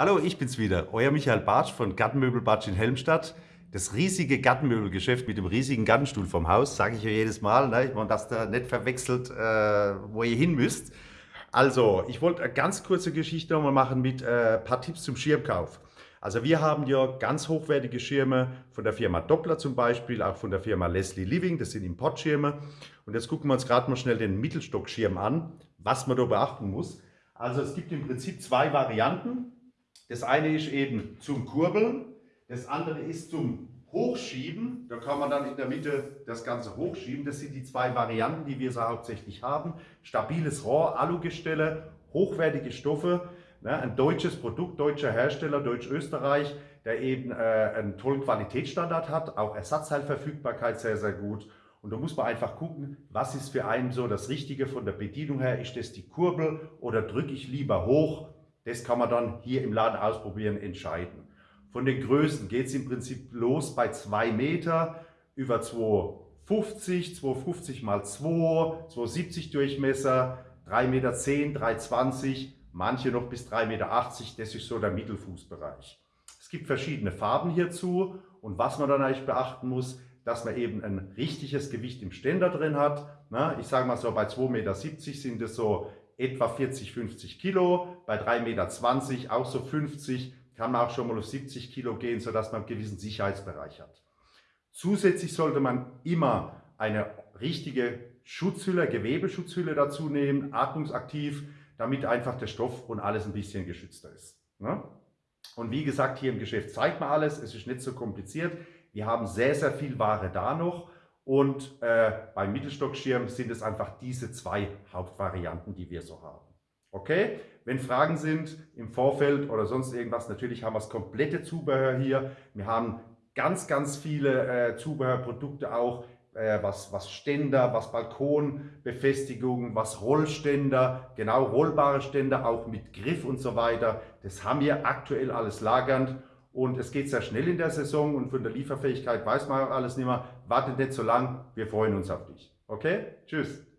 Hallo, ich bin's wieder, euer Michael Bartsch von Gartenmöbel Bartsch in Helmstadt. Das riesige Gartenmöbelgeschäft mit dem riesigen Gartenstuhl vom Haus, sage ich euch jedes Mal, ne, man das da nicht verwechselt, äh, wo ihr hin müsst. Also, ich wollte eine ganz kurze Geschichte nochmal machen mit äh, ein paar Tipps zum Schirmkauf. Also wir haben ja ganz hochwertige Schirme von der Firma Doppler zum Beispiel, auch von der Firma Leslie Living, das sind Importschirme. Und jetzt gucken wir uns gerade mal schnell den Mittelstockschirm an, was man da beachten muss. Also es gibt im Prinzip zwei Varianten. Das eine ist eben zum Kurbeln, das andere ist zum Hochschieben. Da kann man dann in der Mitte das Ganze hochschieben. Das sind die zwei Varianten, die wir so hauptsächlich haben. Stabiles Rohr, Alugestelle, hochwertige Stoffe. Ne, ein deutsches Produkt, deutscher Hersteller, Deutsch-Österreich, der eben äh, einen tollen Qualitätsstandard hat, auch Ersatzteilverfügbarkeit sehr, sehr gut. Und da muss man einfach gucken, was ist für einen so das Richtige von der Bedienung her. Ist das die Kurbel oder drücke ich lieber hoch? Das kann man dann hier im Laden ausprobieren, entscheiden. Von den Größen geht es im Prinzip los bei 2 Meter über 2,50, 2,50 mal 2, 2,70 Durchmesser, 3,10 Meter, 3,20, manche noch bis 3,80 Meter, das ist so der Mittelfußbereich. Es gibt verschiedene Farben hierzu und was man dann eigentlich beachten muss, dass man eben ein richtiges Gewicht im Ständer drin hat. Ich sage mal so, bei 2,70 Meter sind es so etwa 40, 50 Kilo, bei 3,20 Meter auch so 50, kann man auch schon mal auf 70 Kilo gehen, sodass man einen gewissen Sicherheitsbereich hat. Zusätzlich sollte man immer eine richtige Schutzhülle, Gewebeschutzhülle dazu nehmen, atmungsaktiv, damit einfach der Stoff und alles ein bisschen geschützter ist. Ne? Und wie gesagt, hier im Geschäft zeigt man alles, es ist nicht so kompliziert. Wir haben sehr, sehr viel Ware da noch und äh, beim Mittelstockschirm sind es einfach diese zwei Hauptvarianten, die wir so haben. Okay, wenn Fragen sind im Vorfeld oder sonst irgendwas, natürlich haben wir das komplette Zubehör hier. Wir haben ganz, ganz viele äh, Zubehörprodukte auch, äh, was, was Ständer, was Balkonbefestigungen, was Rollständer, genau rollbare Ständer, auch mit Griff und so weiter. Das haben wir aktuell alles lagernd und es geht sehr schnell in der Saison und von der Lieferfähigkeit weiß man alles nicht mehr. Wartet nicht so lang, wir freuen uns auf dich. Okay? Tschüss.